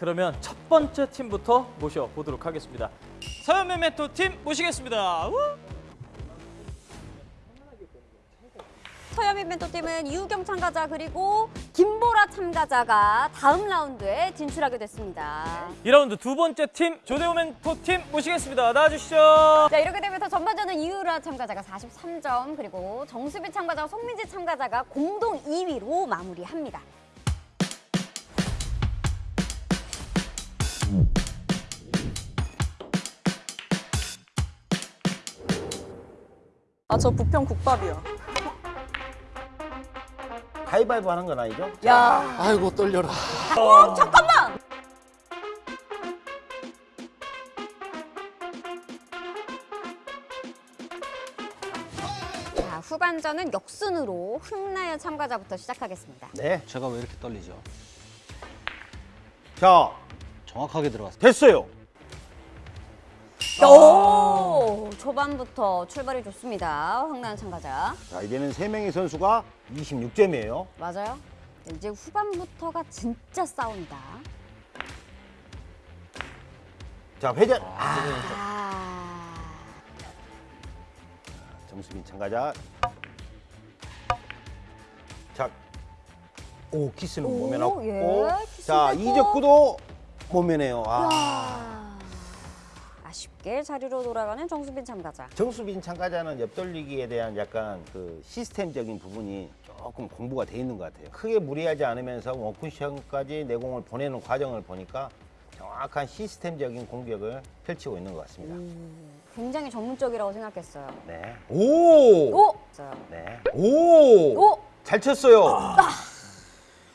그러면 첫 번째 팀부터 모셔보도록 하겠습니다. 서현메메토 팀 모시겠습니다. 우! 서현민 멘토팀은 이우경 참가자 그리고 김보라 참가자가 다음 라운드에 진출하게 됐습니다. 2라운드 두 번째 팀 조대호 멘토 팀 모시겠습니다. 나와주시죠. 자 이렇게 되면서 전반전은 이우라 참가자가 43점 그리고 정수빈 참가자와 송민지 참가자가 공동 2위로 마무리합니다. 아, 저 부평 국밥이요. 가위바위보 하는 건 아니죠? 야 아이고 떨려라. 잠깐만! 자 후반전은 역순으로 흥나연 참가자부터 시작하겠습니다. 네. 제가 왜 이렇게 떨리죠? 자, 정확하게 들어갔어요. 됐어요. 오 초반부터 출발이 좋습니다. 흥나연 참가자. 자, 이제는 세 명의 선수가 26점이에요. 맞아요. 네, 이제 후반부터가 진짜 싸운다. 자, 회전. 아, 정수빈 참가자. 자, 오 키스는 오, 몸에 넣고. 예, 키스 자. 이적구도 몸에네요. 아. 와. 아쉽게 자리로 돌아가는 정수빈 참가자. 정수빈 참가자는 옆돌리기에 대한 약간 그 시스템적인 부분이 조금 공부가 돼 있는 것 같아요. 크게 무리하지 않으면서 원쿠션까지 내공을 보내는 과정을 보니까 정확한 시스템적인 공격을 펼치고 있는 것 같습니다. 굉장히 전문적이라고 생각했어요. 네. 오! 오! 네. 오! 오! 잘 쳤어요.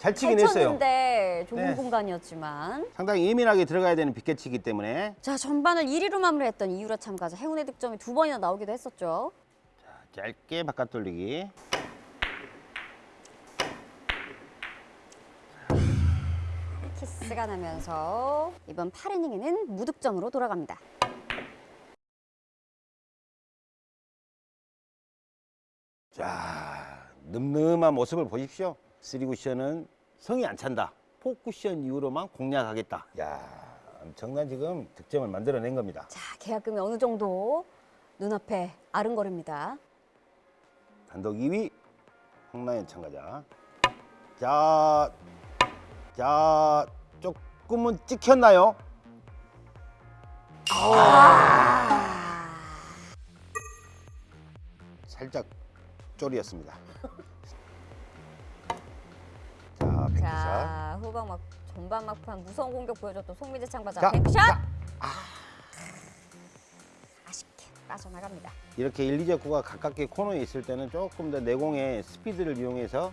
잘 치긴 잘 했어요. 쳤는데 좁은 네. 공간이었지만 상당히 예민하게 들어가야 되는 빅캐치이기 때문에 자 전반을 1위로 마무리했던 이유라 참가자 행운의 득점이 두 번이나 나오기도 했었죠. 짧게 바깥 돌리기. 키스가 나면서 이번 8이닝에는 무득점으로 돌아갑니다. 자, 늠름한 모습을 보십시오. three 쿠션은 성이 안 찬다. four 쿠션 이후로만 공략하겠다. 야, 엄청난 지금 득점을 만들어낸 겁니다. 자 계약금이 어느 정도 눈앞에 아른거립니다. 단독 2위 홍나연 참가자. 자, 자, 조금은 찍혔나요? 아. 살짝 쫄이었습니다. 자, 백샷. 자 후방 막 전반 막판 무서운 공격 보여줬던 송민지 참가자 자, 뱅크샷 자. 아쉽게 빠져나갑니다. 이렇게 1, 2적구가 가깝게 코너에 있을 때는 조금 더 내공의 스피드를 이용해서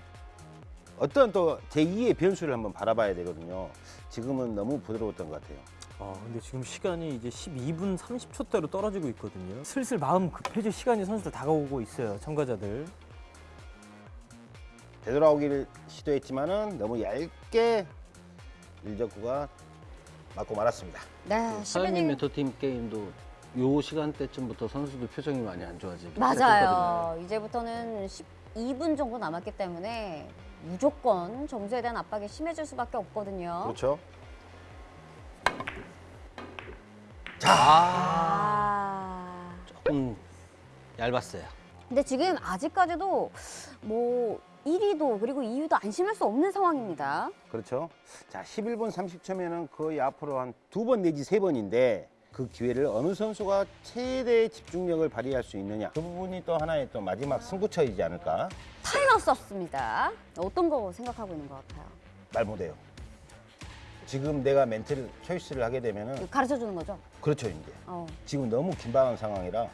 어떤 또 제2의 변수를 한번 바라봐야 되거든요. 지금은 너무 부드러웠던 것 같아요. 아, 근데 지금 시간이 이제 12분 30초대로 떨어지고 있거든요. 슬슬 마음 급해질 시간이 선수들 다가오고 있어요. 참가자들. 되돌아오기를 시도했지만은 너무 얇게 1적구가 맞고 말았습니다. 네, 사장님 10이닝 멘토팀 게임도 요 시간대쯤부터 선수들 표정이 많이 안 좋아지기 맞아요. 이제부터는 12분 정도 남았기 때문에 무조건 점수에 대한 압박이 심해질 수밖에 없거든요. 그렇죠? 아. 조금 얇았어요. 근데 지금 아직까지도 뭐 1위도 그리고 2위도 안심할 수 없는 상황입니다. 그렇죠. 자, 11분 30초면은 거의 앞으로 한 두 번 내지 세 번인데 그 기회를 어느 선수가 최대의 집중력을 발휘할 수 있느냐. 그 부분이 또 하나의 또 마지막 승부처이지 않을까 타이머 썼습니다. 어떤 거 생각하고 있는 것 같아요? 말 못해요. 지금 내가 멘트를 초이스를 하게 되면은 가르쳐 주는 거죠? 그렇죠 이제. 어. 지금 너무 긴박한 상황이라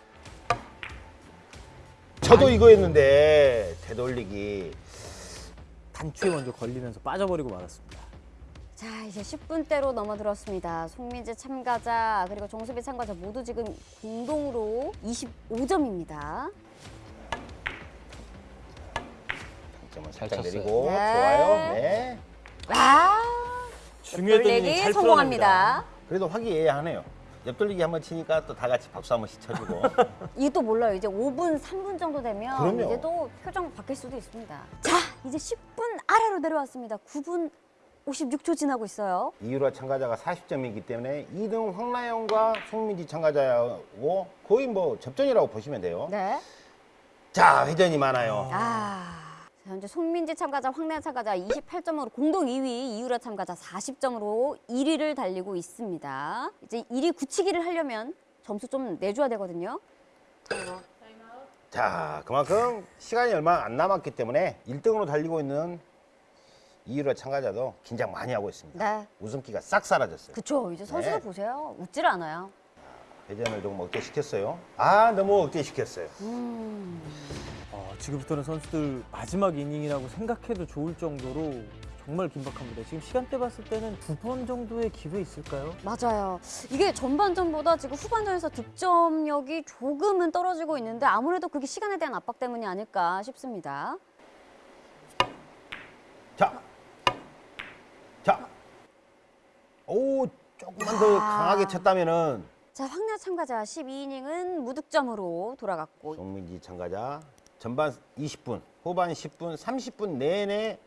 저도 이거였는데 되돌리기 단추에 먼저 걸리면서 빠져버리고 말았습니다. 자 이제 10분대로 넘어들었습니다. 송민지 참가자 그리고 정수비 참가자 모두 지금 공동으로 25점입니다. 점을 잘 살짝. 내리고 네. 좋아요. 네. 아 중요했던 돌리기 성공합니다. 그래도 화기애애하네요. 옆돌리기 한번 치니까 또 다 같이 박수 한 번씩 쳐주고. 이게 또 몰라요. 이제 5분, 3분 정도 되면 그럼요. 이제 또 표정 바뀔 수도 있습니다. 자, 이제 10분 아래로 내려왔습니다. 9분 56초 지나고 있어요. 이유라 참가자가 40점이기 때문에 2등 황나영과 송민지 참가자하고 거의 뭐 접전이라고 보시면 돼요. 네. 자, 회전이 많아요. 아. 자, 현재 송민지 참가자, 황래아 참가자 28점으로 공동 2위, 이유라 참가자 40점으로 1위를 달리고 있습니다. 이제 1위 굳히기를 하려면 점수 좀 내줘야 되거든요. 자, 그만큼 시간이 얼마 안 남았기 때문에 1등으로 달리고 있는 이유라 참가자도 긴장 많이 하고 있습니다. 네. 웃음기가 싹 사라졌어요. 그쵸. 이제 선수들 네. 보세요. 웃질 않아요. 회전을 조금 억제시켰어요. 아, 너무 억제시켰어요. 어, 지금부터는 선수들 마지막 이닝이라고 생각해도 좋을 정도로 정말 긴박합니다. 지금 시간대 봤을 때는 두 번 정도의 기회 있을까요? 맞아요. 이게 전반전보다 지금 후반전에서 득점력이 조금은 떨어지고 있는데 아무래도 그게 시간에 대한 압박 때문이 아닐까 싶습니다. 자, 자, 오, 조금만 더 야. 강하게 쳤다면은 자, 황야 참가자 12이닝은 무득점으로 돌아갔고 송민지 참가자 전반 20분, 후반 10분, 30분 내내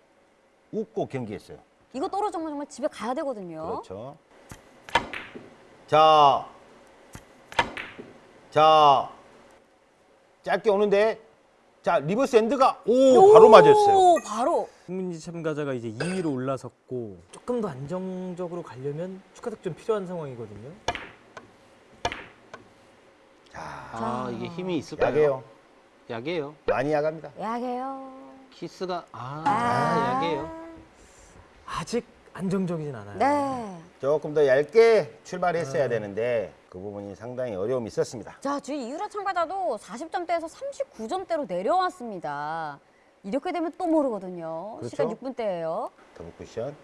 웃고 경기했어요. 이거 떨어지면 정말 집에 가야 되거든요. 그렇죠. 자, 자, 짧게 오는데, 자 reverse end가 오 바로 맞았어요. 오, 바로. 송민지 참가자가 이제 2위로 올라섰고 조금 더 안정적으로 가려면 추가 득점 필요한 상황이거든요. 아 이게 힘이 있을까요? 약해요. 약해요. 많이 약합니다. 약해요. 키스가 아, 아. 약해요. 아직 안정적이진 않아요. 네. 조금 더 얇게 출발했어야 되는데 그 부분이 상당히 어려움이 있었습니다. 자, 뒤 이유라 참가자도 40점대에서 39점대로 내려왔습니다. 이렇게 되면 또 모르거든요. 그렇죠. 시간 6분대예요. 더블 쿠션.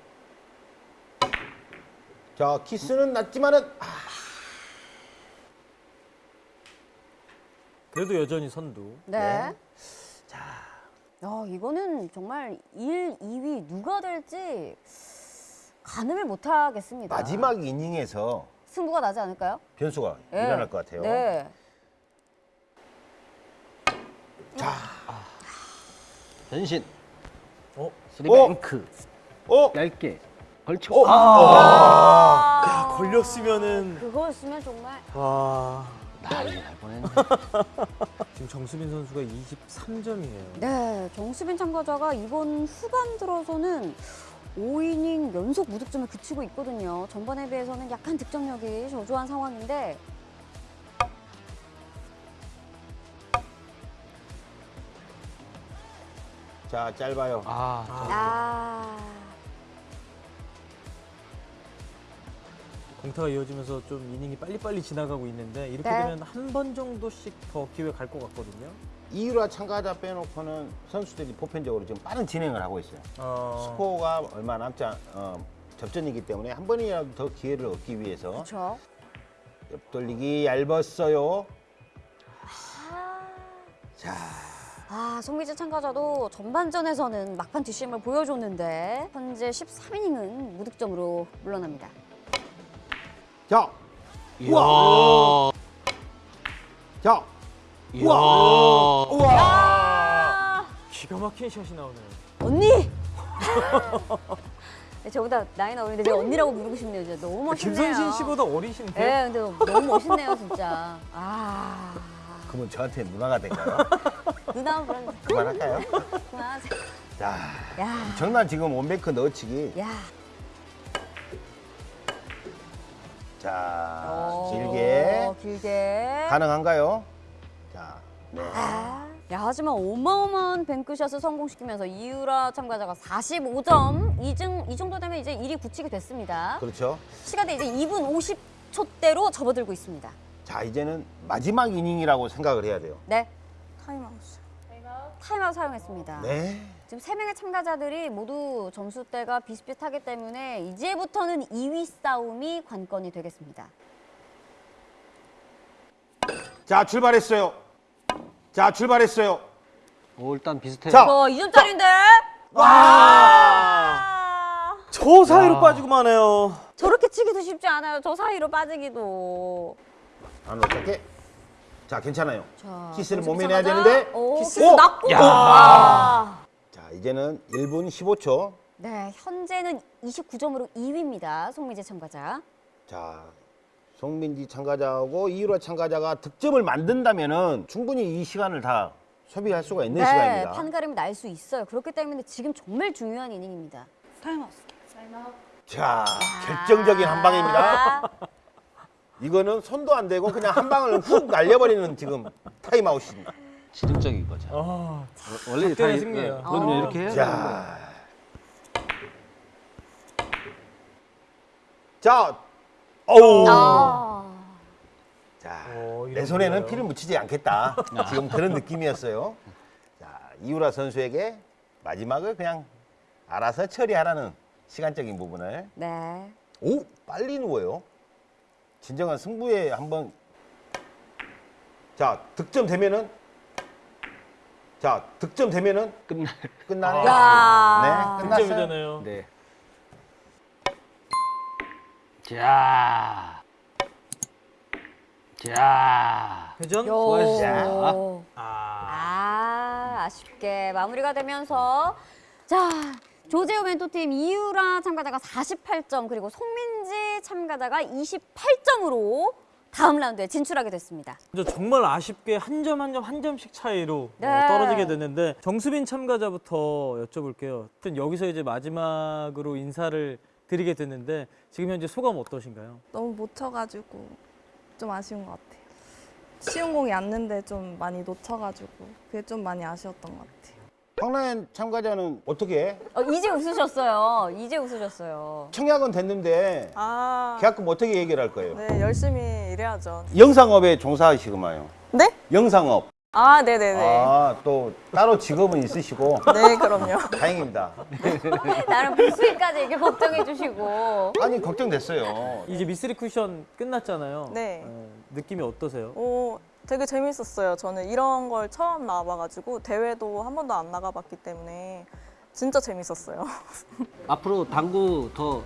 자 키스는 낮지만은 아, 그래도 여전히 선두. 네. 네. 자. 야, 이거는 정말 1, 2위 누가 될지 가늠을 못 하겠습니다. 마지막 이닝에서 승부가 나지 않을까요? 변수가 네. 일어날 것 같아요. 네. 변신. 어? 스리뱅크. 어? 얇게 걸치고. 어? 아. 야, 걸렸으면은 그거였으면 정말 와. 난리 날 뻔했네. 지금 정수빈 선수가 23점이에요. 네, 정수빈 참가자가 이번 후반 들어서는 5이닝 연속 무득점에 그치고 있거든요. 전반에 비해서는 약간 득점력이 저조한 상황인데 자 짧아요. 아, 아, 공타가 이어지면서 좀 이닝이 빨리빨리 지나가고 있는데 이렇게 네. 되면 한 번 정도씩 더 기회 갈 것 같거든요. 이유라 참가자 빼놓고는 선수들이 보편적으로 지금 빠른 진행을 하고 있어요. 어, 스코어가 얼마 남지 않, 어, 접전이기 때문에 한 번이라도 더 기회를 얻기 위해서 그렇죠. 옆 돌리기 얇았어요. 자, 아, 송미지 참가자도 전반전에서는 막판 뒷심을 보여줬는데 현재 13이닝은 무득점으로 물러납니다. 자, 이야. 자, 이야. 아, 기가 막힌 샷이 나오네요. 언니! 네, 저보다 나이는 어린데 제가 언니라고 부르고 싶네요. 진짜 너무 멋있네요. 김선신 씨보다 어리신데요? 네, 근데 너무 멋있네요, 진짜. 아, 그러면 저한테 누나가 될까요? 누나 그런 그만할까요? 그만하세요. 자, 야, 정말 지금 원뱅크 넣어치기. 야. 자, 어, 길게 길게. 가능한가요? 자, 네. 아, 야, 하지만 어마어마한 뱅크샷을 성공시키면서 이유라 참가자가 45점. 이, 정, 이 정도 되면 이제 1위 굳히게 됐습니다. 그렇죠. 시간대 이제 2분 50초대로 접어들고 있습니다. 자, 이제는 마지막 이닝이라고 생각을 해야 돼요. 네. 타임아웃. 타임아웃 사용했습니다. 네. 지금 세 명의 참가자들이 모두 점수대가 비슷비슷하기 때문에 이제부터는 2위 싸움이 관건이 되겠습니다. 자, 출발했어요. 자, 출발했어요. 오, 일단 비슷해요. 자. 어, 2점짜리인데? 와! 아, 저 사이로 야. 빠지고 마네요. 저렇게 치기도 쉽지 않아요. 저 사이로 빠지기도. 안 어떻게? 자, 괜찮아요. 자, 키스를 모면해야 참가자. 되는데. 오, 키스. 오! 났고. 야. 아. 자, 이제는 1분 15초. 네, 현재는 29점으로 2위입니다. 송민지 참가자. 자, 송민지 참가자하고 이유라 참가자가 득점을 만든다면은 충분히 이 시간을 다 소비할 수가 있는 네, 시간입니다. 판가름이 날 수 있어요. 그렇기 때문에 지금 정말 중요한 이닝입니다. 타임아웃. 자, 결정적인 한 방입니다. 이거는 손도 안 대고 그냥 한 방을 훅 날려버리는 지금 타임아웃입니다. 지능적인 거죠. 아, 원래 다 승리예요. 예, 그럼요 어. 이렇게 해야. 자, 자, 어우, 아, 자, 어, 이런 내 손에는 거예요. 피를 묻히지 않겠다. 지금 그런 느낌이었어요. 자, 이우라 선수에게 마지막을 그냥 알아서 처리하라는 시간적인 부분을. 네. 오, 빨리 누워요. 진정한 승부에 한번. 자, 득점 되면은. 자, 득점 되면은 끝나. 끝나네요. 야. 네, 끝났어요. 득점이잖아요. 네. 자. 자. 회전? 요. 아, 아, 아쉽게 마무리가 되면서 자, 조재호 멘토팀 이유라 참가자가 48점 그리고 송민지 참가자가 28점으로 다음 라운드에 진출하게 됐습니다. 정말 아쉽게 한 점 한 점 한 점씩 차이로 네. 어, 떨어지게 됐는데 정수빈 참가자부터 여쭤볼게요. 하여튼 여기서 이제 마지막으로 인사를 드리게 됐는데 지금 현재 소감 어떠신가요? 너무 못 쳐가지고 좀 아쉬운 것 같아요. 쉬운 공이 왔는데 좀 많이 놓쳐가지고 그게 좀 많이 아쉬웠던 것 같아요. 황라연 참가자는 어떻게 해? 어, 이제 웃으셨어요. 이제 웃으셨어요. 청약은 됐는데 아, 계약금 어떻게 얘기를 할 거예요? 네 열심히 일해야죠. 영상업에 종사하시구만요. 네? 영상업. 아, 네네네. 아, 또 따로 직업은 있으시고 네, 그럼요. 다행입니다. 나름 부수익까지 이렇게 걱정해 주시고. 아니, 걱정됐어요. 이제 미쓰리 쿠션 끝났잖아요. 네. 어, 느낌이 어떠세요? 오, 되게 재밌었어요. 저는 이런 걸 처음 나와봐가지고 대회도 한 번도 안 나가봤기 때문에 진짜 재밌었어요. 앞으로 당구 더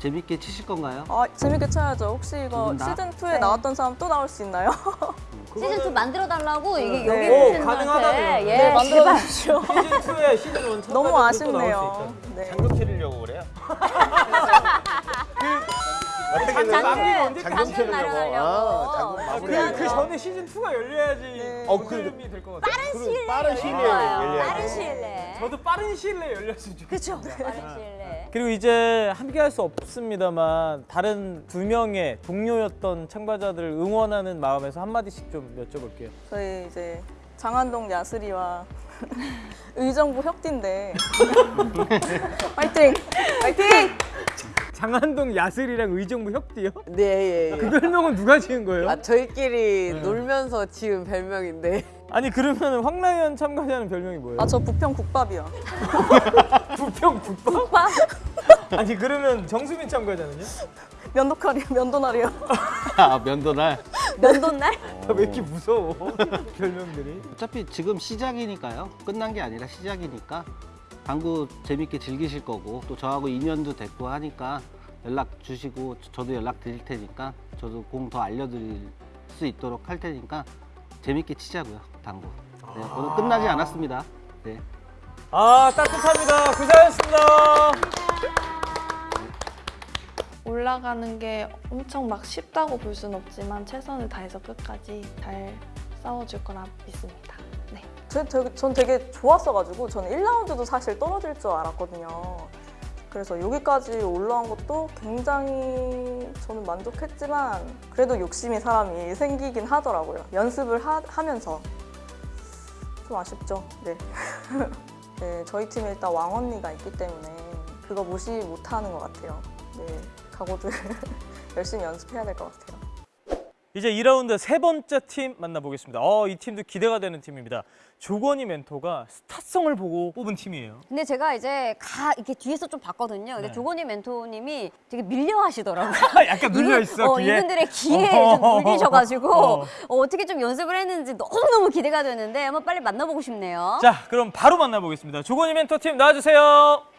재밌게 치실 건가요? 아, 재밌게 쳐야죠. 혹시 이거 두분 다? 시즌 2에 네. 나왔던 사람 또 나올 수 있나요? 시즌 2 만들어 달라고 이게 네. 여기 가능하다면. 분한테 예, 네, 만들어 제발. 주십시오. 시즌 2에 시즌 1 너무 아쉽네요. 네. 장금 치르려고 그래요? 어 장금 치르려고. 마련하려고. 어. 그, 그 전에 시즌 2가 열려야지 네. 어, 흐름이 될것 같아요. 빠른 시일 빠른 시일에 좋아요. 열려야 빠른 돼. 시일 내에. 저도 빠른 시일 내에 열렸으면 좋겠어요. 그렇죠. 빠른 시일 내에. 그리고 이제 함께 할 수 없습니다만 다른 두 명의 동료였던 참가자들 응원하는 마음에서 한마디씩 좀 여쭤볼게요. 저희 이제 장안동 야스리와 의정부 혁띠인데 파이팅! 파이팅! 장안동 야슬이랑 의정부 협디요? 네, 예, 예. 그 별명은 누가 지은 거예요? 아, 저희끼리 네. 놀면서 지은 별명인데. 아니 그러면 황라연 참가자는 별명이 뭐예요? 아 저 부평 국밥이요. 부평 국밥? 아니 그러면 정수빈 참가자는요? 면도칼이요. 면도날이요. 아 면도날. 면도날? 왜 이렇게 무서워 별명들이? 어차피 지금 시작이니까요. 끝난 게 아니라 시작이니까 당구 재밌게 즐기실 거고 또 저하고 인연도 됐고 하니까 연락 주시고 저도 연락 드릴 테니까 저도 공 더 알려드릴 수 있도록 할 테니까 재밌게 치자고요 당구. 네, 오늘 끝나지 않았습니다. 네. 아 따뜻합니다. 고생하셨습니다. 올라가는 게 엄청 막 쉽다고 볼 수는 없지만 최선을 다해서 끝까지 잘 싸워줄 거라 믿습니다. 네. 저, 되게, 전 되게 좋았어가지고 저는 1라운드도 사실 떨어질 줄 알았거든요. 그래서 여기까지 올라온 것도 굉장히 저는 만족했지만 그래도 욕심이 사람이 생기긴 하더라고요. 연습을 하, 하면서 좀 아쉽죠. 네. 네, 저희 팀에 일단 왕 언니가 있기 때문에 그거 무시 못하는 것 같아요. 네, 각오들 열심히 연습해야 될 것 같아요. 이제 2라운드 세 번째 팀 만나보겠습니다. 어, 이 팀도 기대가 되는 팀입니다. 조건희 멘토가 스타성을 보고 뽑은 팀이에요. 근데 제가 이제 가 이렇게 뒤에서 좀 봤거든요. 근데 네. 조건희 멘토님이 되게 밀려 하시더라고요. 약간 눌려 이분- 있어 어, 귀에. 이분들의 귀에 좀 물리셔가지고 어. 어. 떻게좀 연습을 했는지 너무 너무 기대가 되는데 한번 빨리 만나보고 싶네요. 자, 그럼 바로 만나보겠습니다. 조건희 멘토 팀 나와주세요.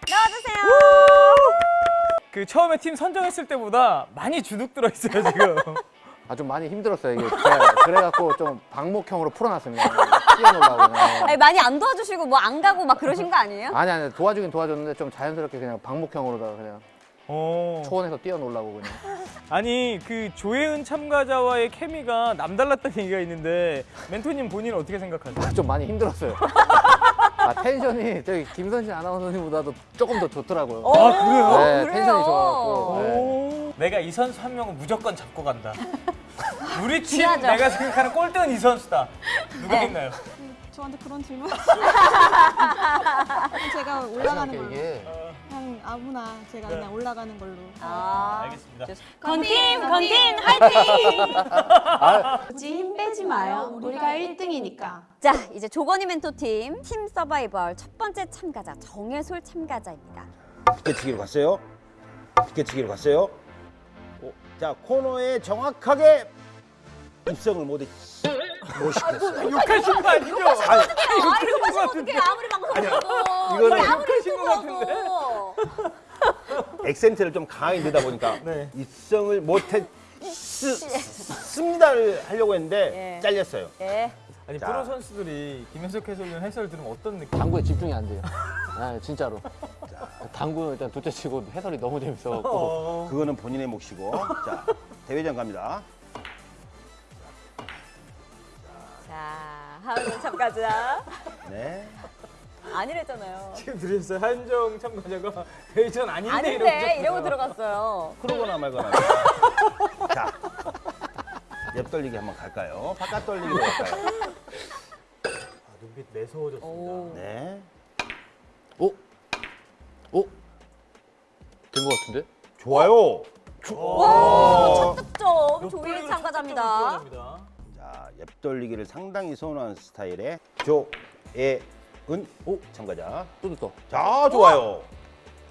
나와주세요. 그 처음에 팀 선정했을 때보다 많이 주눅 들어 있어요 지금. 아 좀 많이 힘들었어요 이게 제가 그래갖고 좀 방목형으로 풀어놨습니다. 뛰어놀라고. 아니, 많이 안 도와주시고 뭐 안 가고 막 그러신 거 아니에요? 아니 아니 도와주긴 도와줬는데 좀 자연스럽게 그냥 방목형으로다가 그냥 어. 초원에서 뛰어놀라고 그냥. 아니 그 조혜은 참가자와의 케미가 남달랐다는 얘기가 있는데 멘토님 본인은 어떻게 생각하세요? 좀 많이 힘들었어요. 아 텐션이 저기 김선신 아나운서님보다도 조금 더 좋더라고요. 아 그래요? 네, 그래요? 텐션이 좋아갖고. 내가 이 선수 한 명은 무조건 잡고 간다. 우리 팀 중요하죠. 내가 생각하는 꼴등은 이 선수다. 누가 네. 있나요? 저한테 그런 질문 제가 올라가는 걸로 이게 그냥 아무나 제가 네. 그냥 올라가는 걸로 아, 알겠습니다. 건팀, 건팀, 화이팅! 굳이 힘 빼지 마요 우리가 1등이니까 자, 이제 조건이 멘토팀 팀 서바이벌 첫 번째 참가자 정혜솔 참가자입니다. 비켜치기로 갔어요. 비켜치기로 갔어요. 오, 자 코너에 정확하게 입성을 못, 했- 못 시켰어요. 욕하신 거 아니죠? 아니, 아, 이거 하시면 어떡해. 아무리 방송해도. 이거는 아무리 욕하신 것 유튜브라도. 액센트를 좀 강하게 넣다 보니까 네. 입성을 못했 습니다를 하려고 했는데 예. 잘렸어요. 예. 아니 자. 프로 선수들이 김현석 해설위원 해설 들으면 어떤 느낌? 당구에 집중이 안 돼요. 아 진짜로. 당구는 일단 둘째 치고 해설이 너무 재밌어갖고. 어. 그거는 본인의 몫이고 자 대회전 갑니다. 자, 하은 참가자. 네. 아니랬잖아요. 지금 들으셨어요? 한정 참가자가 대전 아닌데 아닌데 이러고 오셨어요. 들어갔어요. 그러거나 말거나. 자, 옆 돌리기 한번 갈까요? 바깥 돌리기로 갈까요? 아, 눈빛 매서워졌습니다. 오. 네. 오, 오, 된 것 같은데? 좋아요. 와, 첫 득점 옆 조일 참가자입니다. 자, 옆 돌리기를 상당히 선호하는 스타일의 조애은 오 참가자. 뚜드떠. 자, 좋아요.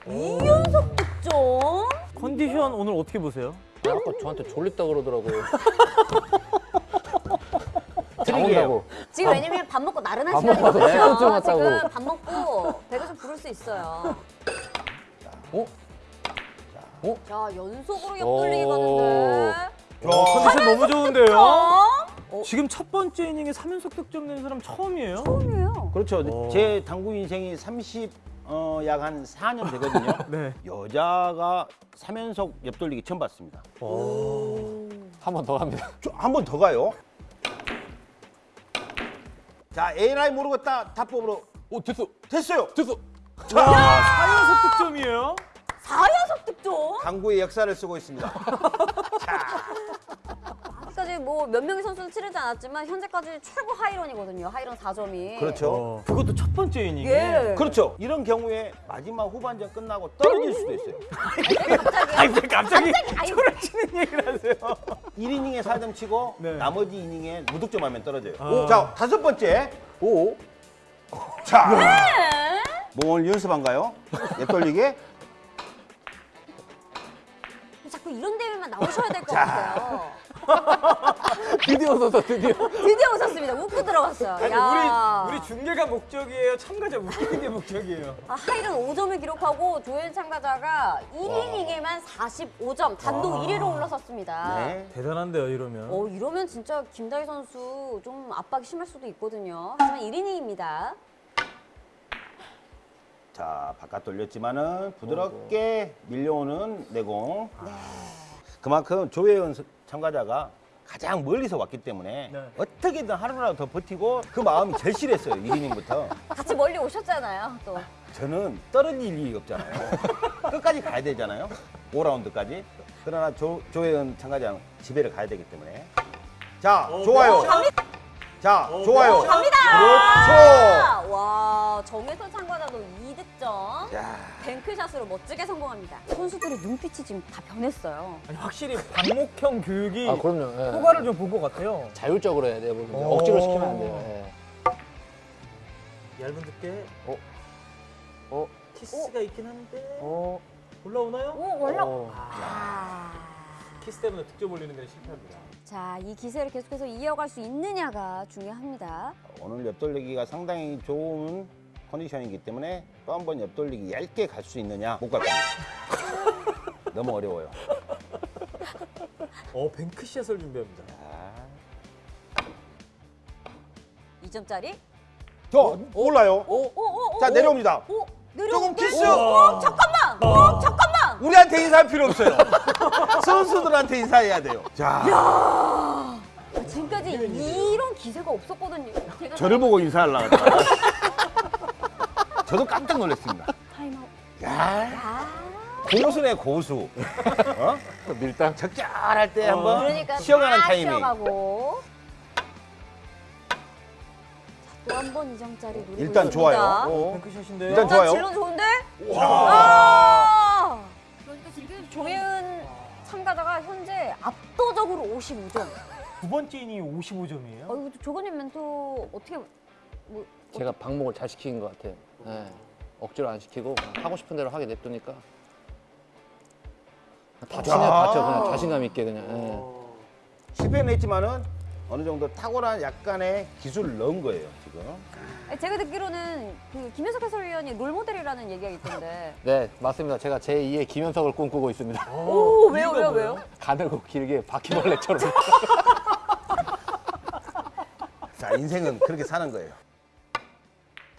이연속 득점. 컨디션 오늘 어떻게 보세요? 아까 저한테 졸립다 그러더라고요. 잠온다고. 지금 왜냐면 밥 먹고 나른한 밥 먹고 와서 시간이거든요. 왔다고. 지금 밥 먹고 배가 좀 부를 수 있어요. 어? 어? 자, 연속으로 옆 오. 돌리기 가는데. 어, 컨디션 너무 좋은데요? 어? 지금 첫 번째 이닝에 3연속 득점 낸 사람 처음이에요? 처음이에요. 그렇죠. 오. 제 당구 인생이 30, 어, 약 한 4년 되거든요. 네. 여자가 3연속 옆 돌리기 처음 봤습니다. 한 번 더 갑니다. 한 번 더 가요. 자, A라인 모르겠다. 탑법으로 오, 됐어. 됐어요. 됐어. 와, 4연속 득점이에요? 4연속 득점? 당구의 역사를 쓰고 있습니다. 아직까지 뭐 몇 명의 선수는 치르지 않았지만 현재까지 최고 하이런이거든요. 하이런 4점이. 그렇죠. 어, 그것도 첫 번째 이닝에. 예. 그렇죠. 이런 경우에 마지막 후반전 끝나고 떨어질 수도 있어요. 아니, 왜 갑자기 초를 치는 얘기를 하세요? 1이닝에 4점 치고 네. 나머지 이닝에 무득점하면 떨어져요. 아. 자, 다섯 번째. 오. 자, 네. 뭐 오늘 연습한가요? 옆 돌리기? 자꾸 이런 대회만 나오셔야 될 것 같아요. 드디어 웃었어, 드디어. 드디어 웃었습니다. 웃고 들어갔어요. 아니, 야. 우리, 우리 중계가 목적이에요? 참가자 웃기는 게 목적이에요? 아, 하이런 5점을 기록하고 조엘 참가자가 1이닝에만 45점 단독 와. 1위로 올라섰습니다. 네. 대단한데요, 이러면. 어, 이러면 진짜 김다희 선수 좀 압박이 심할 수도 있거든요. 하지만 1이닝입니다. 자, 바깥 돌렸지만은 부드럽게 밀려오는 내공. 그만큼 조혜연 서- 참가자가 가장 멀리서 왔기 때문에 네. 어떻게든 하루라도 더 버티고 그 마음이 절실했어요. 1이닝부터. 같이 멀리 오셨잖아요, 또. 저는 떨어질 일이 없잖아요. 끝까지 가야 되잖아요. 5라운드까지. 그러나 조, 조혜연 참가자는 집에를 가야 되기 때문에. 자, 좋아요. 자, 좋아요. 갑니다! 그렇죠. 와, 정혜선 참가자도 2득점. 야, 뱅크샷으로 멋지게 성공합니다. 선수들의 눈빛이 지금 다 변했어요. 아니, 확실히 방목형 교육이 아, 그럼요. 예. 효과를 좀 본 것 같아요. 자율적으로 해야 돼요. 오. 억지로 시키면 안 돼요. 예. 얇은 두께. 어? 어? 키스가 있긴 한데. 어? 올라오나요? 오, 올라. 어. 아. 키스 때문에 득점 올리는 데는 실패합니다. 자, 이 기세를 계속해서 이어갈 수 있느냐가 중요합니다. 오늘 옆돌리기가 상당히 좋은 컨디션이기 때문에 또 한 번 옆돌리기 얇게 갈 수 있느냐 못 갈 겁니다. 너무 어려워요. 어, bank shot을 준비합니다. 자, 이 2점짜리. 저 몰라요. 오, 오, 오, 자 오, 내려옵니다. 조금 키스. 어, 잠깐만. 어, 잠깐만. 우리한테 인사할 필요 없어요. 선수들한테 인사해야 돼요. 자, 아, 지금까지 이런 기세가 없었거든요. 제가 저를 보고 인사하려고 저도 깜짝 놀랐습니다. 타임아웃. 야, 아, 고수네 고수. 어? 밀당. 적절할 때 한번 그러니까 쉬어가는 딱 타이밍. 쉬어가고. 또한번 2점짜리 노리고 일단 있습니다. 좋아요. 오, bank shot인데요. 일단 좋아요. 진로 좋은데? 아! 조혜은 참가자가 현재 압도적으로 55점. 두 번째 이닝이 55점이에요. 어, 이거 조건님 멘토 어떻게 뭐 제가 방목을 잘 시킨 것 같아요. 예. 억지로 안 시키고 하고 싶은 대로 하게 냅두니까 다치면 다쳐 그냥 자신감 있게 그냥. 예. 실패는 했지만은 어느 정도 탁월한 약간의 기술을 넣은 거예요 지금. 제가 듣기로는 그 김현석 해설위원이 롤모델이라는 얘기가 있던데. 네 맞습니다. 제가 제 2의 김현석을 꿈꾸고 있습니다. 오, 왜요, 왜요, 왜요? 가늘고 길게 바퀴벌레처럼. 자 인생은 그렇게 사는 거예요.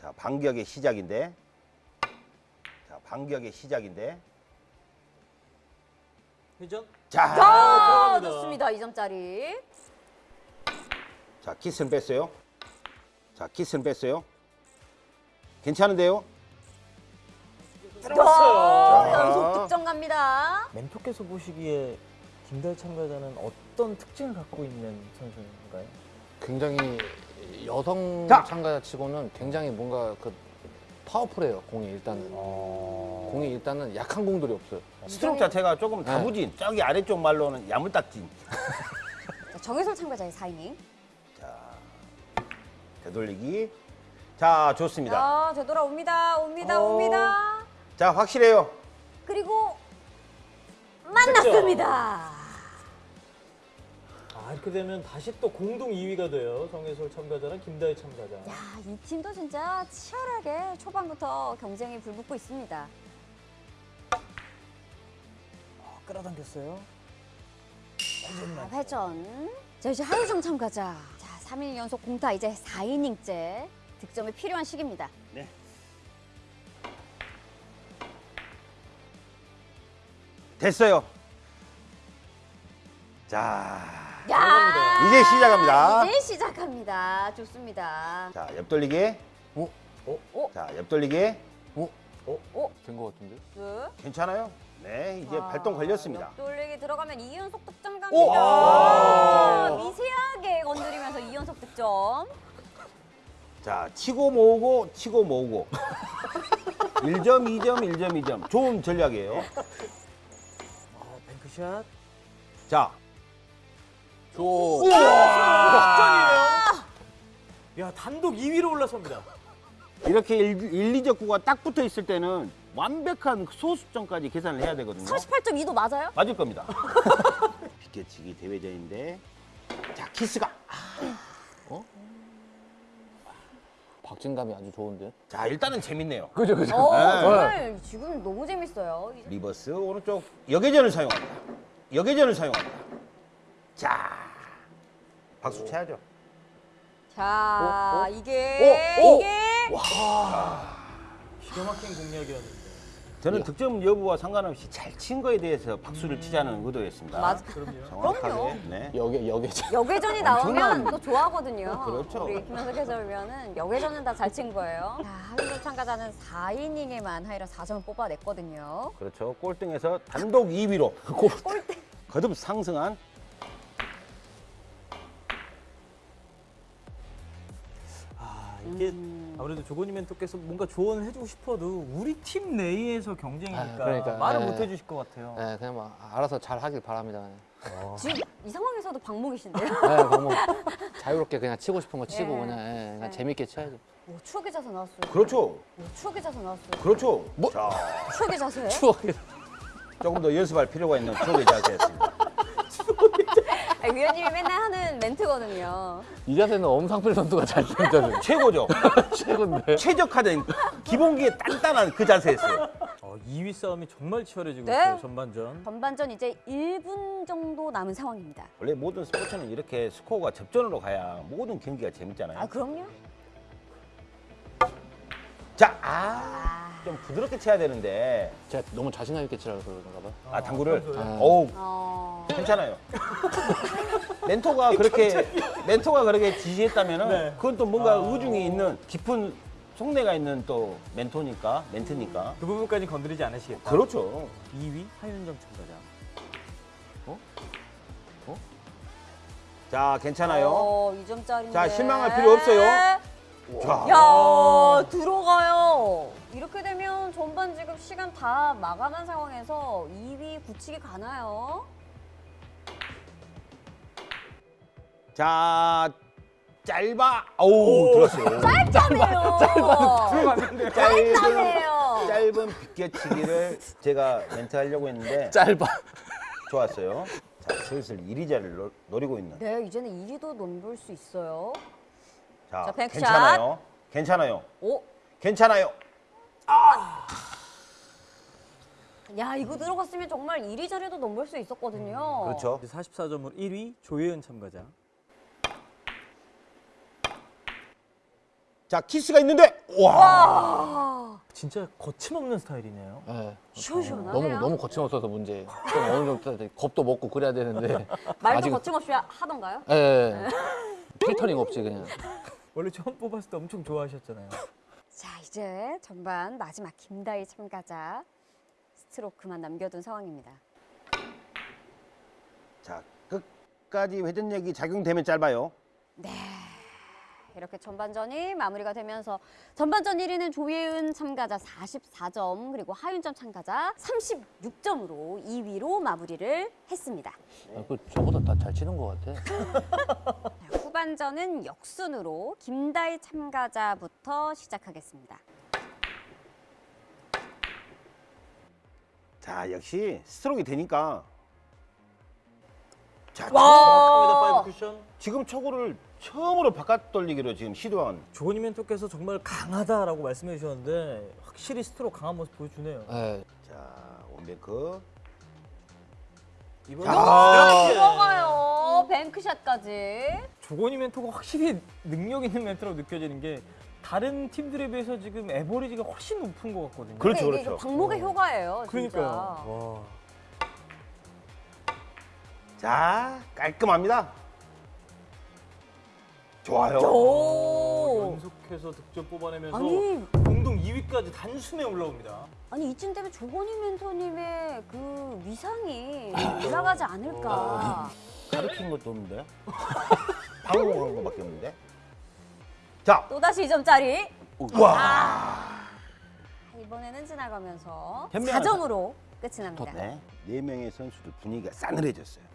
자 반격의 시작인데. 자 반격의 시작인데. 회전. 자, 아, 좋습니다. 2점짜리. 자 키스는 뺐어요. 자 키스는 뺐어요. 괜찮은데요? 어, 연속 득점 갑니다. 멘토께서 보시기에 김다희 참가자는 어떤 특징을 갖고 있는 선수인가요? 굉장히 여성 자! 참가자치고는 굉장히 뭔가 그 파워풀해요 공이 일단은. 공이 일단은 약한 공들이 없어요. 스트로크 자체가 조금 다부진. 저기 아래쪽 말로는 야물딱진. 자, 정혜솔 참가자의 4이닝. 자 되돌리기. 자 좋습니다. 자, 되돌아옵니다. 옵니다. 어. 옵니다. 자 확실해요. 그리고 만났습니다. 아 이렇게 되면 다시 또 공동 2위가 돼요. 정혜솔 참가자랑 김다희 참가자. 야, 이 팀도 진짜 치열하게 초반부터 경쟁이 불붙고 있습니다. 어, 끌어당겼어요. 자, 회전. 자, 이제 하유정 참가자. 자, 3일 연속 공타 이제 4이닝째. 득점이 필요한 시기입니다. 됐어요. 자, 야! 이제 시작합니다. 이제 시작합니다. 좋습니다. 자 옆돌리기. 어? 어? 자 옆돌리기. 된것 같은데? 둘. 괜찮아요? 네, 이제 아, 발동 걸렸습니다. 옆돌리기 들어가면 2연속 득점 오! 갑니다. 아, 미세하게 건드리면서 2연속 득점. 자, 치고 모으고 치고 모으고. 1점, 2점, 1점, 2점. 좋은 전략이에요. 아, 뱅크샷. 자, 줘. 야 단독 2위로 올라섭니다. 이렇게 1, 1 2적구가 딱 붙어 있을 때는 완벽한 소수점까지 계산을 해야 되거든요. 38.2도 맞아요? 맞을 겁니다. 비껴치기 대회전인데. 자, 키스가. 박진감이 아주 좋은데? 자, 일단은 재밌네요. 그죠 그죠. 어, 네. 오늘 지금 너무 재밌어요. 이제 reverse 오른쪽 역회전을 사용합니다. 역회전을 사용합니다. 자, 박수 쳐야죠. 자, 이게 오, 오. 이게 기가 막힌 공략이었는데. 저는 득점 여부와 상관없이 잘 친 거에 대해서 박수를 치자는 의도였습니다. 맞 그럼요. 정확하게. 그럼요. 네. 여기 여기죠. 여계전이 엄청난- 나오면 또 좋아하거든요. 그렇죠. 우리 김현석 해설위원은 여계전은 다 잘 친 거예요. 자, 하이로 참가자는 4이닝에만 하이로 4점을 뽑아냈거든요. 그렇죠. 꼴등에서 단독 2위로 꼴등. 거듭 상승한 이게 음. 아무래도 조건희 멘토께서 뭔가 조언을 해주고 싶어도 우리 팀 내에서 경쟁이니까 아, 그러니까, 말을 예. 못 해주실 것 같아요. 네, 그냥 뭐 알아서 잘 하길 바랍니다. 지금 이 상황에서도 방목이신데요? 네, 뭐 자유롭게 그냥 치고 싶은 거 치고 예. 그냥, 예, 그냥 재밌게 쳐야죠. 오, 추억의 자세 나왔어요. 그렇죠. 오, 추억의 자세 나왔어요. 그렇죠. 자, 추억의 자세? 추억이. 조금 더 연습할 필요가 있는 추억의 자세였습니다. 아, 위원님이 맨날 하는 멘트거든요. 이 자세는 엄상필 선수가 잘 치는 자세. 최고죠. 최고인데. 최적화된 기본기에 단단한 그 자세였어요. 어, 2위 싸움이 정말 치열해지고 네. 있어요 전반전. 전반전 이제 1분 정도 남은 상황입니다. 원래 모든 스포츠는 이렇게 스코어가 접전으로 가야 모든 경기가 재밌잖아요. 아 그럼요. 자, 아, 좀 부드럽게 쳐야 되는데 제가 너무 자신감 있게 치라고 그러는가 봐. 아 당구를 아. 어우 어... 괜찮아요. 멘토가 그렇게 멘토가 그렇게 지시했다면은 네. 그건 또 뭔가 아. 의중이 있는 깊은 속내가 있는 또 멘토니까 멘트니까 그 부분까지 건드리지 않으시겠다. 그렇죠. 2위 하윤정 참가자. 자 괜찮아요. 어, 2점짜리인데. 자, 실망할 필요 없어요. 자, 야 들어가요. 이렇게 되면 전반 지금 시간 다 마감한 상황에서 2위 굳히기 가나요? 자 짧아. 어우 들었어요. 들어갔는데. 짧은 짧다며요. 짧은 비껴치기를 제가 멘트 하려고 했는데 짧아. 좋았어요. 자 슬슬 이리자를 노- 노리고 있는. 네, 이제는 1위도 넘볼 수 있어요. 자, 자, 백샷. 괜찮아요. 괜찮아요. 오, 괜찮아요. 야 이거 들어갔으면 정말 1위 자리도 넘볼 수 있었거든요. 그렇죠. 44점으로 1위 조혜은 참가자. 자 키스가 있는데 와. 아, 진짜 거침없는 스타일이네요. 네. 시원시원하네요. 너무 너무 거침없어서 문제. 좀 어느 정도 겁도 먹고 그래야 되는데. 말도 아직- 거침없이 하던가요? 예. 예. 필터링 없이 그냥. 원래 처음 뽑았을 때 엄청 좋아하셨잖아요. 자 이제 전반 마지막 김다희 참가자 스트로크만 남겨둔 상황입니다. 자 끝까지 회전력이 작용되면 짧아요. 이렇게 전반전이 마무리가 되면서 전반전 1위는 조예은 참가자 44점 그리고 하윤점 참가자 36점으로 2위로 마무리를 했습니다. 아, 그 저보다 다 잘 치는 것 같아. 자, 후반전은 역순으로 김다희 참가자부터 시작하겠습니다. 자 역시 스트로크 되니까. 자 정확합니다. 5 쿠션. 지금 초구를 처음으로 바깥 돌리기로 지금 시도한. 조건희 멘토께서 정말 강하다라고 말씀해 주셨는데 확실히 스트로크 강한 모습 보여주네요. 예. 자 원베크. 이번 자. 들어가요. 뱅크샷까지. 조건희 멘토가 확실히 능력 있는 멘토라고 느껴지는 게 다른 팀들에 비해서 지금 에버리지가 훨씬 높은 것 같거든요. 그렇죠, 그렇죠. 방목의 효과예요. 진짜. 그러니까요. 와. 자 깔끔합니다. 좋아요. 오. 연속해서 득점 뽑아내면서 아니 공동 2위까지 단숨에 올라옵니다. 아니 이쯤 되면 조건희 멘토님의 그 위상이 올라가지 않을까. 가르친 것도 없는데. 방송한 거밖에 없는데. 자 또 다시 2점짜리. 와. 이번에는 지나가면서 현명한 4점으로 끝이 납니다. 네, 네 명의 선수들 분위기가 싸늘해졌어요.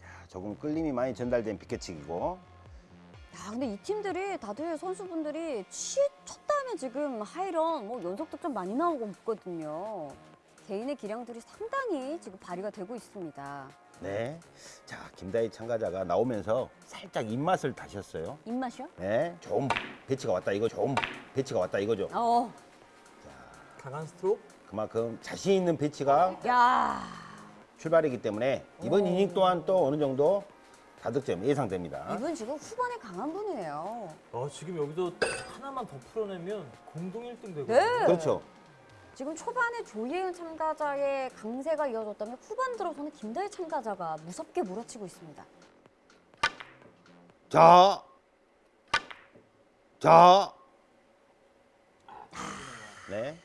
자, 조금 끌림이 많이 전달된 비껴치기고 야, 근데 이 팀들이 다들 선수분들이 치, 첫 다음에 지금 high run 뭐 연속 득점 많이 나오고 있거든요. 개인의 기량들이 상당히 지금 발휘가 되고 있습니다. 네, 자 김다희 참가자가 나오면서 살짝 입맛을 다셨어요. 입맛이요? 네, 좋은 배치가 왔다 이거 좋은 배치가 왔다 이거죠. 어, 강한 스트로크. 그만큼 자신 있는 배치가 야, 출발이기 때문에 이번 이닝 또한 또 어느 정도 다득점 예상됩니다. 이분 지금 후반에 강한 분이에요. 아, 지금 여기서 하나만 더 풀어내면 공동 1등 되거든요. 네. 그렇죠. 지금 초반에 조예은 참가자의 강세가 이어졌다면 후반 들어서는 김다희 참가자가 무섭게 몰아치고 있습니다. 자, 자, 네.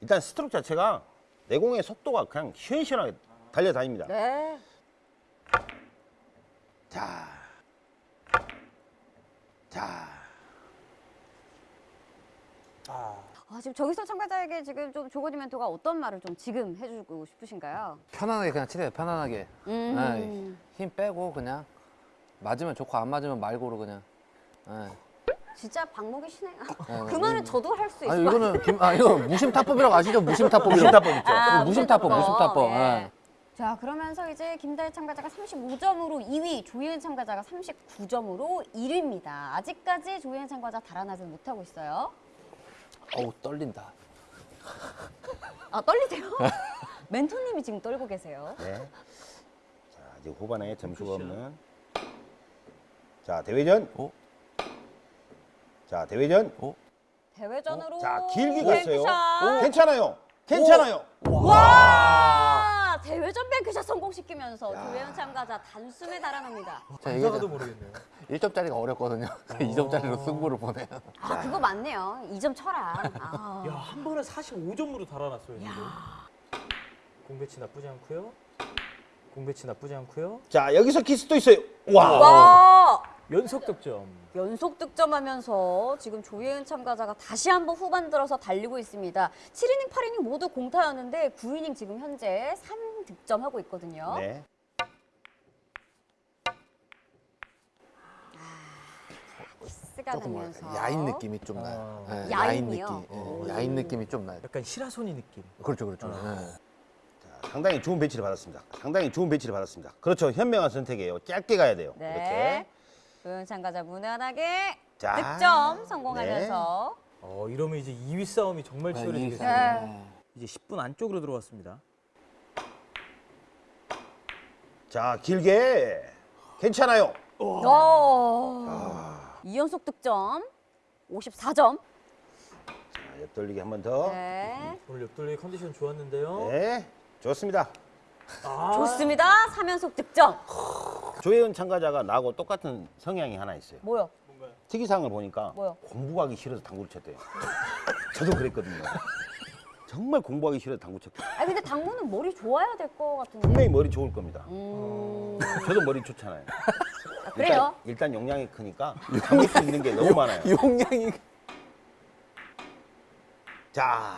일단 스트로크 자체가 내공의 속도가 그냥 시원시원하게 달려다닙니다. 네. 자, 자, 아, 지금 정희선 참가자에게 지금 좀 조건희 멘토가 어떤 말을 좀 지금 해주고 싶으신가요? 편안하게 그냥 치세요. 편안하게. 음. 예, 힘 빼고 그냥 맞으면 좋고 안 맞으면 말고로 그냥. 예. 진짜 방목이시네요. 예, 그 말은 저도 할수 같아요. 이거는 김, 아 이거 무심타법이라고 아시죠? 무심타법. 무심타법 있죠. 아, 무심타법, 무심타법. 예. 예. 자, 그러면서 이제 김다희 참가자가 35점으로 2위, 조예은 참가자가 39점으로 1위입니다. 아직까지 조예은 참가자 달아나지 못하고 있어요. 어우 떨린다. 아 떨리세요? 멘토님이 지금 떨고 계세요. 네. 자, 이제 후반에 점수가 없는. 자, 대회전. 어? 자, 대회전. 대회전으로 자, 길게 갔어요. 뱅크샷. 괜찮아요. 괜찮아요. 와 대회 전 뱅크샷 성공시키면서 조혜연 참가자 단숨에 달아납니다. 자 이게 이상하도 모르겠네요. 1점짜리가 어렵거든요. 2점짜리로 승부를 보네요. 아 그거 맞네요. 2점 쳐라. 아. 야, 한 번에 45점으로 달아났어요, 지금. 공배치 나쁘지 않고요. 공배치 나쁘지 않고요. 자, 여기서 키스도 있어요. 와. 와 연속 득점. 연속 득점하면서 지금 조혜은 참가자가 다시 한번 후반 들어서 달리고 있습니다. 7이닝, 8이닝 모두 공타였는데 9이닝 지금 현재 3득점하고 있거든요. 네. 키스가 조금 나면서 야인 느낌이 좀 나요. 아. 네, 야인이요? 느낌. 예, 야인 느낌이 좀 나요. 약간 시라소니 느낌. 그렇죠, 그렇죠. 예. 자, 상당히 좋은 배치를 받았습니다. 상당히 좋은 배치를 받았습니다. 그렇죠. 현명한 선택이에요. 짧게 가야 돼요. 네. 이렇게. 조혜은 참가자 무난하게 자, 득점 성공하면서 어, 이러면 이제 2위 싸움이 정말 네, 치열해지겠어요. 네. 이제 10분 안쪽으로 들어왔습니다. 자, 길게. 괜찮아요. 오. 아. 2연속 득점 54점. 자, 옆돌리기 한 번 더. 네. 네. 오늘 옆돌리 컨디션 좋았는데요. 좋습니다. 아, 좋습니다. 3연속 득점. 조혜은 참가자가 나하고 똑같은 성향이 하나 있어요. 뭐요? 특이사항을 보니까 뭐요? 공부하기 싫어서 당구를 쳤대요. 저도 그랬거든요. 정말 공부하기 싫어서 당구 쳤거든요. 아 근데 당구는 머리 좋아야 될 것 같은데. 분명히 머리 좋을 겁니다. 음. 저도 머리 좋잖아요. 아, 그래요? 일단, 일단 용량이 크니까 당길 수 있는 게 너무 많아요. 용량이 자,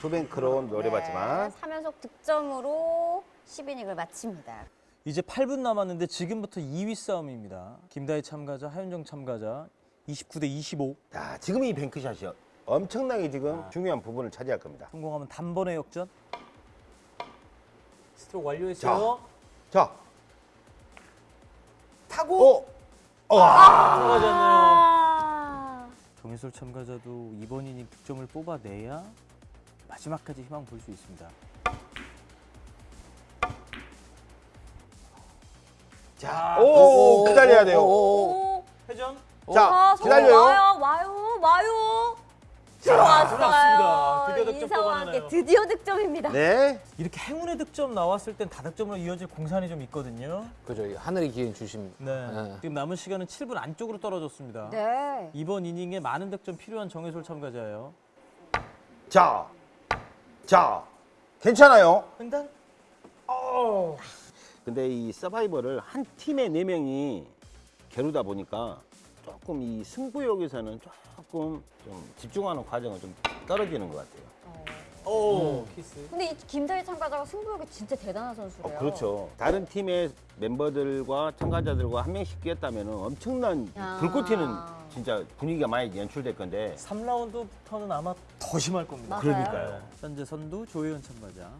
조뱅크로 노려봤지만 네, 3연속 득점으로 10이닝을 마칩니다. 이제 8분 남았는데 지금부터 2위 싸움입니다. 김다희 참가자, 하윤정 참가자 29 대 25. 자, 지금 이 뱅크샷이요. 엄청나게 지금 중요한 부분을 차지할 겁니다. 성공하면 단번에 역전. 스트로크 완료했어요. 자, 타고 어, 와, 들어가지 않네요. 아. 정혜솔 참가자도 이번 이닝 득점을 뽑아내야 마지막까지 희망 볼 수 있습니다. 자, 오, 기다려야 돼요. 오. 회전. 자, 아, 기다려요. 와요, 와요, 와요. 들어왔어요. 드디어 득점 함께 뽑아내나요? 드디어 득점입니다. 네. 이렇게 행운의 득점 나왔을 땐 다득점으로 이어질 공산이 좀 있거든요. 그죠. 하늘이 기회인 주심. 네. 네. 지금 남은 시간은 7분 안쪽으로 떨어졌습니다. 네. 이번 이닝에 많은 득점 필요한 정혜솔 참가자예요. 자, 자, 괜찮아요. 횡단? 근데 이 서바이벌을 한 팀에 네 명이 겨루다 보니까 조금 이 승부욕에서는 조금 좀 집중하는 과정은 좀 떨어지는 것 같아요. 오, 키스. 근데 이 김다희 참가자가 승부욕이 진짜 대단한 선수래요. 어, 그렇죠. 다른 팀의 멤버들과 참가자들과 한 명씩 끼었다면 엄청난 아. 불꽃 튀는 진짜 분위기가 많이 연출될 건데 3라운드부터는 아마 더 심할 겁니다. 맞아요. 그러니까요. 현재 선두 조혜연 참가자.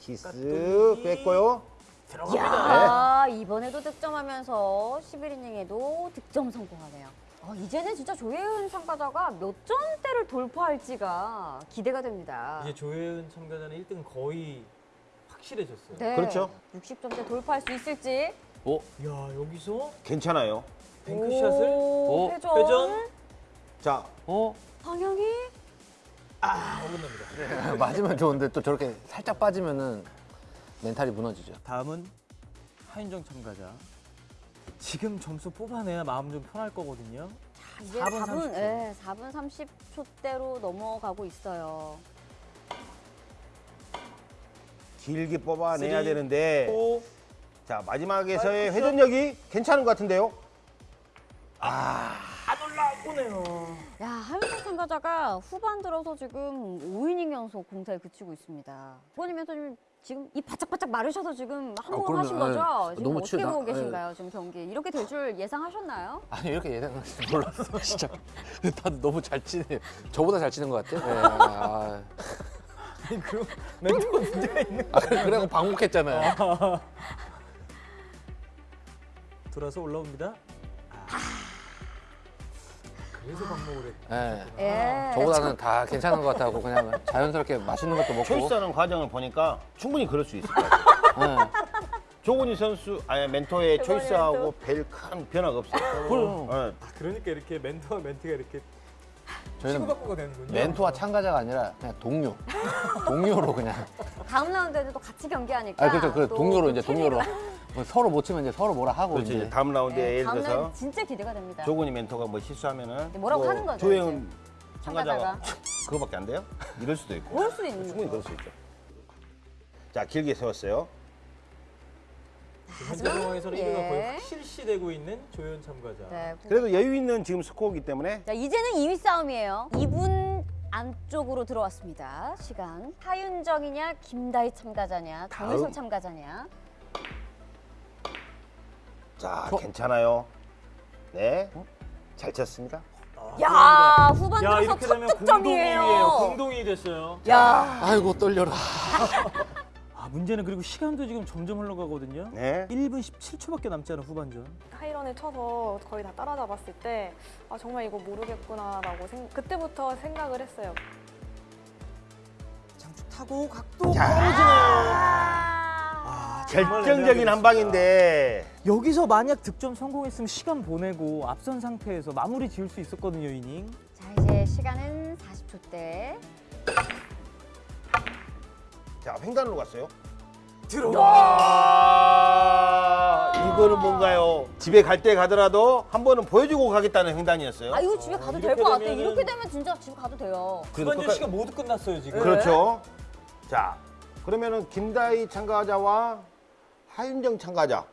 키스 깍두기. 뺐고요. 들어갑니다. 야 이번에도 득점하면서 11이닝에도 득점 성공하네요. 아, 이제는 진짜 조혜은 참가자가 몇 점대를 돌파할지가 기대가 됩니다. 이제 조혜연 참가자는 1등 거의 확실해졌어요. 네. 그렇죠. 60점대 돌파할 수 있을지. 오, 야, 여기서 괜찮아요. 뱅크샷을 오, 오, 회전. 회전. 자, 어? 방향이 어긋납니다. 맞으면 좋은데 또 저렇게 살짝 빠지면은 멘탈이 무너지죠. 다음은 하윤정 참가자. 지금 점수 뽑아내야 마음 좀 편할 거거든요. 자, 이제 4분 4분, 30초. 예, 4분 30초대로 넘어가고 있어요. 길게 뽑아내야 three, 되는데 오, 자 마지막에서의 회전력이 괜찮은 것 같은데요. 안 올라오네요. 야, 하윤정 참가자가 후반 들어서 지금 5이닝 연속 공타에 그치고 있습니다. 부모님 멘토님 지금 이 바짝바짝 마르셔서 지금 한번 그럼요. 하신 거죠? 예. 지금 너무 어떻게 보고 예. 계신가요? 지금 경기 이렇게 될 줄 예상하셨나요? 아니 이렇게 예상할 줄 몰랐어 진짜. 다들 너무 잘 치네요. 저보다 잘 치는 것 같아요. 네, 아, 아니, 그 멘트가 문제가 있는 아, 그래- 그래갖고 방목했잖아요. 돌아서 올라옵니다. 계속 반복을 했. 예. 예. 저보다는 다 괜찮은 것 같다고 그냥 자연스럽게 맛있는 것도 먹고. 초이스하는 과정을 보니까 충분히 그럴 수 있을 것 같아요. 예. 조건희 선수, 아니 멘토의 초이스하고 별큰 변화가 없어요. 그럼. 예. 아, 그러니까 이렇게 멘토와 멘티가 이렇게 저희는. 멘토와 참가자가 아니라 그냥 동료. 동료로 그냥. 다음 라운드에도 또 같이 경기하니까. 아 그렇죠. 그또 동료로 이제 동료로 뭐 서로 못 치면 이제 서로 뭐라 하고 그렇지. 이제. 이제 다음 라운드에 네, 예를 다음 들어서 라운드 진짜 기대가 됩니다. 조건희 멘토가 뭐 실수하면은 뭐라고 뭐 하는 거죠, 조혜은 참가자가 참가자가. 그거밖에 안 돼요? 이럴 수도 있고. 그럴 수도 있는 충분히 거죠. 그럴 수 있죠. 자 길게 세웠어요. 현재 상황에서 는 예. 1위가 거의 확실시되고 있는 조현 참가자. 네. 그래도 여유 있는 지금 스코어이기 때문에 자, 이제는 2위 싸움이에요. 2분 안쪽으로 들어왔습니다. 시간. 하윤정이냐, 김다희 참가자냐, 다음. 참가자냐. 자 저- 괜찮아요. 네. 잘 쳤습니다. 야, 후반 야 들어서 이렇게 첫 되면 공동 2위예요. 득점이에요. 공동 2위 됐어요. 야, 아이고 떨려라. 아 문제는 그리고 시간도 지금 점점 흘러가거든요. 네. 1분 17초밖에 남지 않은 후반전. 하이런을 쳐서 거의 다 따라잡았을 때 아, 정말 이거 모르겠구나 라고 생, 그때부터 생각을 했어요. 장축 타고 각도 자. 아, 정말 결정적인 한 방인데 여기서 만약 득점 성공했으면 시간 보내고 앞선 상태에서 마무리 지을 수 있었거든요 이닝. 자, 이제 시간은 40초대. 자 횡단으로 갔어요. 들어와. 와 이거는 뭔가요? 집에 갈 때 가더라도 한 번은 보여주고 가겠다는 횡단이었어요. 아, 이거 집에 가도 될 이렇게 것 같아. 되면은- 이렇게 되면 진짜 집에 가도 돼요. 끝까- 시간 모두 끝났어요 지금. 그렇죠. 자 그러면은 김다희 참가자와 하윤정 참가자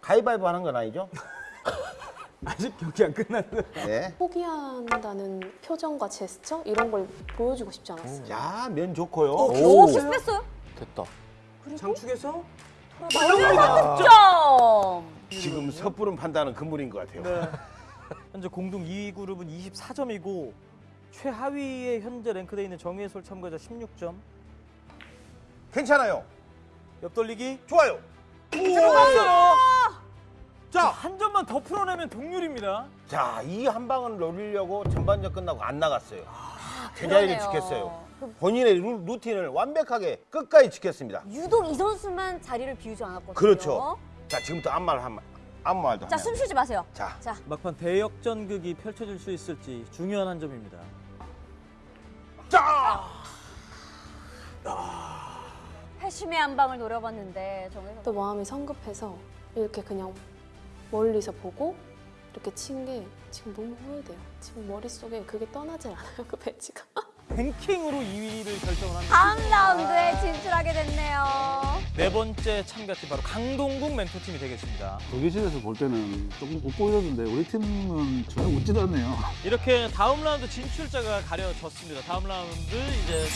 가위바위보 하는 건 아니죠? 아직 경기 안 끝났어요. 네. 포기한다는 표정과 제스처 이런 걸 보여주고 싶지 않았어요. 자, 면 좋고요. 어, 오. 겨우 실수했어요? 됐다. 장축에서 득점! 지금 섣부른 판단은 금물인 것 같아요. 네. 현재 공동 2위 그룹은 24점이고 최하위에 현재 랭크돼 있는 정혜솔 참가자 16점. 괜찮아요. 옆돌리기 좋아요. 들어갔어요. 자, 한 점만 더 풀어내면 동률입니다. 자, 이 한 방을 노리려고 전반전 끝나고 안 나갔어요. 제자리를 그러네요. 지켰어요. 본인의 루, 루틴을 완벽하게 끝까지 지켰습니다. 유독 이 선수만 자리를 비우지 않았거든요. 그렇죠. 자, 지금부터 아무 말 한, 아무 말도 자. 숨 쉬지 마세요. 자, 자, 막판 대역전극이 펼쳐질 수 있을지 중요한 한 점입니다. 자! 회심의 한 방을 노려봤는데 정혜솔 또 마음이 성급해서 이렇게 그냥 멀리서 보고 이렇게 친 게 지금 너무 후회돼요. 지금 머릿속에 그게 떠나질 않아요. 그 배지가. 랭킹으로 2위를 결정을 합니다. 다음 라운드에 진출하게 됐네요. 네 번째 참가팀 바로 강동국 멘토팀이 되겠습니다. 독일실에서 볼 때는 조금 웃보이던데 우리 팀은 전혀 웃지도 않네요. 이렇게 다음 라운드 진출자가 가려졌습니다. 다음 라운드 이제